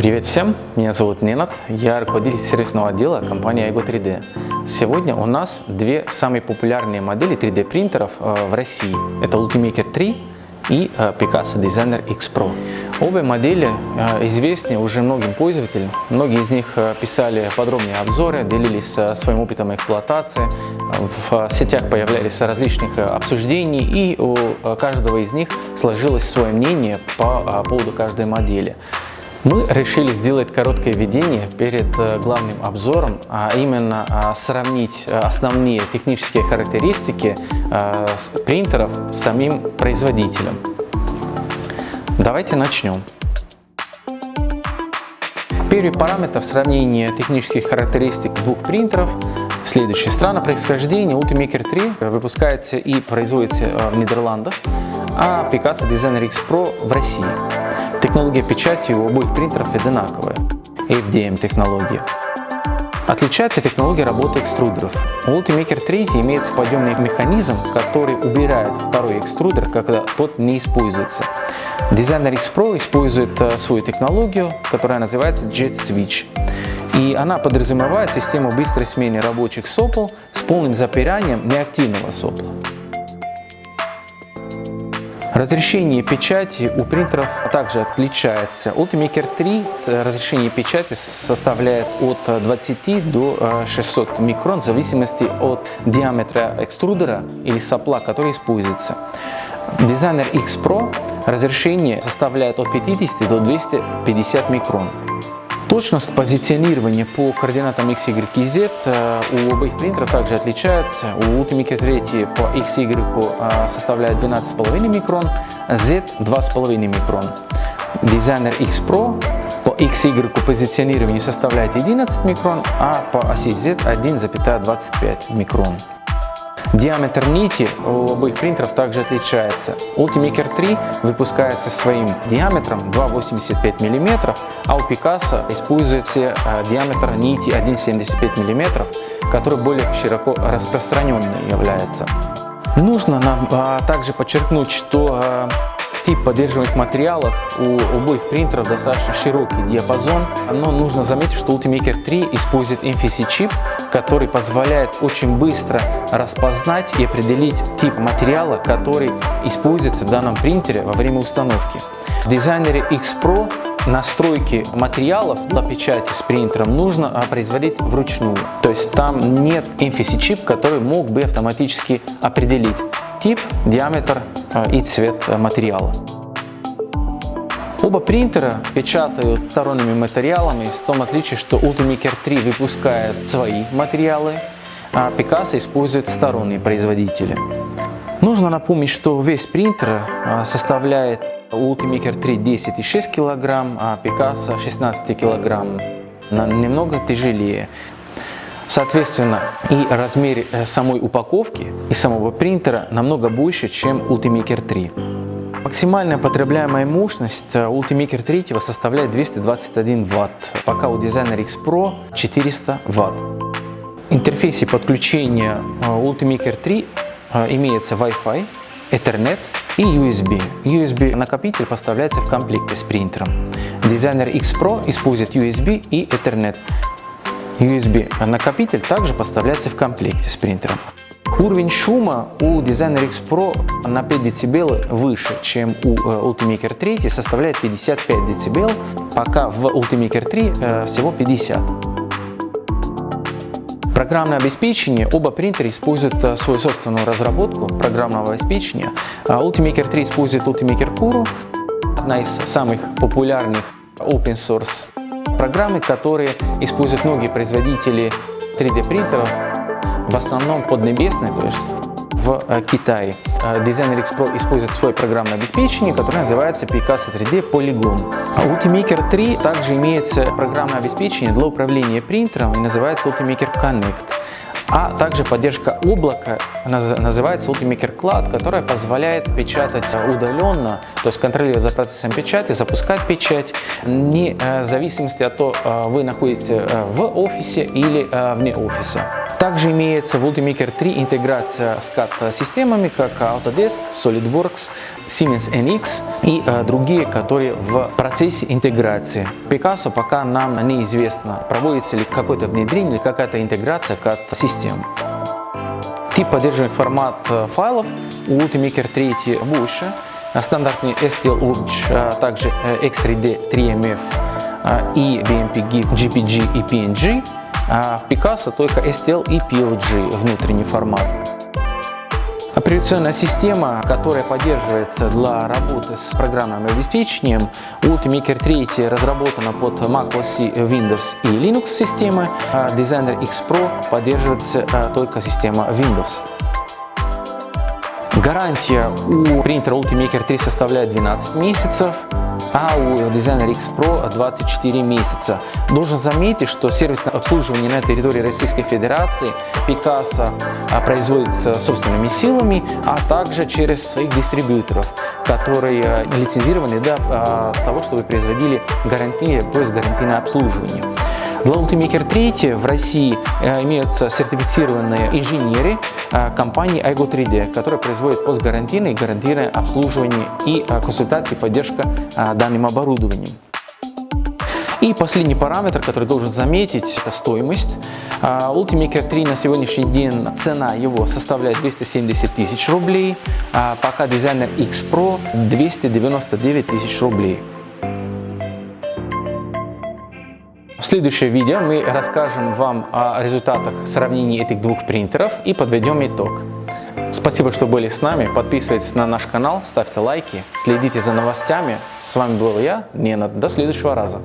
Привет всем, меня зовут Ненат, я руководитель сервисного отдела компании iGo 3D. Сегодня у нас две самые популярные модели 3D принтеров э, в России. Это Ultimaker 3 и э, Picasso Designer X Pro. Обе модели э, известны уже многим пользователям. Многие из них писали подробные обзоры, делились своим опытом эксплуатации. В сетях появлялись различных обсуждений и у каждого из них сложилось свое мнение по поводу каждой модели. Мы решили сделать короткое введение перед э, главным обзором, а именно а, сравнить э, основные технические характеристики э, принтеров с самим производителем. Давайте начнем. Первый параметр сравнения технических характеристик двух принтеров следующий. Страна происхождения Ultimaker 3 выпускается и производится в Нидерландах, а Picasso Designer X Pro в России. Технология печати у обоих принтеров одинаковая. FDM технология. Отличается технология работы экструдеров. У Ultimaker 3 имеется подъемный механизм, который убирает второй экструдер, когда тот не используется. Designer X Pro использует э, свою технологию, которая называется Jet Switch. И она подразумевает систему быстрой смены рабочих сопел с полным запиранием неактивного сопла. Разрешение печати у принтеров также отличается. Ultimaker 3 разрешение печати составляет от 20 до 600 э, микрон в зависимости от диаметра экструдера или сопла, который используется. Designer X Pro разрешение составляет от 50 до 250 микрон. Точность позиционирования по координатам x, y и z э, у обоих принтеров также отличается. У Ultimaker 3 по x, y э, составляет 12,5 микрон, z 2,5 микрон. Designer X Pro по x, y позиционирование составляет 11 микрон, а по оси z 1,25 микрон. Диаметр нити у обоих принтеров также отличается. Ultimaker 3 выпускается своим диаметром 2,85 мм, а у Picasso используется э, диаметр нити 1,75 мм, который более широко распространенный является. Нужно нам а, также подчеркнуть, что а, тип поддерживаемых материалов у обоих принтеров достаточно широкий диапазон, но нужно заметить, что Ultimaker 3 использует MFC чип, который позволяет очень быстро распознать и определить тип материала, который используется в данном принтере во время установки. В дизайнере X Pro настройки материалов для печати с принтером нужно производить вручную. То есть там нет MFC чип, который мог бы автоматически определить тип, диаметр а, и цвет материала. Оба принтера печатают сторонними материалами с том отличием, что Ultimaker 3 выпускает свои материалы, а Picasso использует сторонние производители. Нужно напомнить, что вес принтера а, составляет Ultimaker 3 10,6 кг, а Picasso 16 кг. Немного тяжелее. Соответственно, и размер э, самой упаковки и самого принтера намного больше, чем Ultimaker 3. Максимальная потребляемая мощность э, Ultimaker 3 составляет 221 Вт, пока у Designer X Pro 400 Вт. В интерфейсе подключения э, Ultimaker 3 э, имеется Wi-Fi, Ethernet и USB. USB накопитель поставляется в комплекте с принтером. Designer X Pro использует USB и Ethernet. USB накопитель также поставляется в комплекте с принтером. Уровень шума у Designer X Pro на 5 дБ выше, чем у э, Ultimaker 3, составляет 55 дБ, пока в Ultimaker 3 э, всего 50 Программное обеспечение. Оба принтера используют э, свою собственную разработку программного обеспечения. Ultimaker 3 использует Ultimaker Kuro, одна из самых популярных open source программы, которые используют многие производители 3D принтеров в основном поднебесные, то есть в э, Китае. Э, Designer X Pro использует свое программное обеспечение, которое называется Picasso 3D Polygon. А Ultimaker 3 также имеется программное обеспечение для управления принтером и называется Ultimaker Connect. А также поддержка облака, называется Ultimaker Cloud, которая позволяет печатать удаленно, то есть контролировать за процессом печати, запускать печать, не в зависимости от того, вы находитесь в офисе или вне офиса. Также имеется в Ultimaker 3 интеграция с CAD-системами, как Autodesk, SolidWorks, Siemens NX и э, другие, которые в процессе интеграции. Picasso пока нам неизвестно, проводится ли какое-то внедрение или какая-то интеграция CAD-систем. Тип поддерживаемых формат э, файлов у Ultimaker 3 больше. Стандартный STL Urge, также X3D 3MF и BMP GPG и PNG а Picasso только STL и PLG внутренний формат. Операционная система, которая поддерживается для работы с программным обеспечением, Ultimaker 3 разработана под macOS, Windows и Linux системы, а Designer X Pro поддерживается а, только система Windows. Гарантия у принтера Ultimaker 3 составляет 12 месяцев а у Designer X Pro 24 месяца. Должен заметить, что сервисное обслуживание на территории Российской Федерации Picasso а, производится собственными силами, а также через своих дистрибьюторов, которые а, лицензированы для а, того, чтобы производили гарантии, постгарантийное обслуживание. Для Ultimaker 3 в России э, имеются сертифицированные инженеры э, компании iGo 3D, которая производит постгарантийное и гарантийное обслуживание и э, консультации и поддержка данным оборудованием. И последний параметр, который должен заметить, это стоимость. Ultimaker 3 на сегодняшний день цена его составляет 270 тысяч рублей, а пока дизайнер X Pro 299 тысяч рублей. Следующем видео мы расскажем вам о результатах сравнения этих двух принтеров и подведем итог. Спасибо, что были с нами. Подписывайтесь на наш канал, ставьте лайки, следите за новостями. С вами был я, Ненат. До следующего раза.